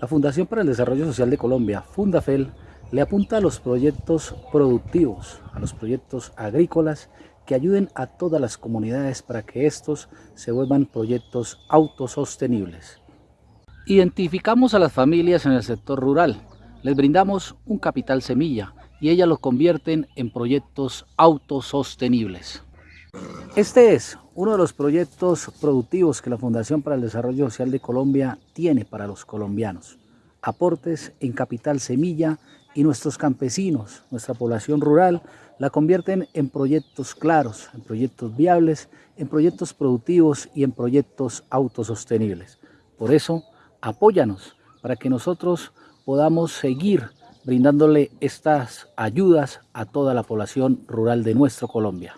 La Fundación para el Desarrollo Social de Colombia, Fundafel, le apunta a los proyectos productivos, a los proyectos agrícolas que ayuden a todas las comunidades para que estos se vuelvan proyectos autosostenibles. Identificamos a las familias en el sector rural, les brindamos un capital semilla y ellas lo convierten en proyectos autosostenibles. Este es uno de los proyectos productivos que la Fundación para el Desarrollo Social de Colombia tiene para los colombianos. Aportes en capital semilla y nuestros campesinos, nuestra población rural, la convierten en proyectos claros, en proyectos viables, en proyectos productivos y en proyectos autosostenibles. Por eso, apóyanos para que nosotros podamos seguir brindándole estas ayudas a toda la población rural de nuestro Colombia.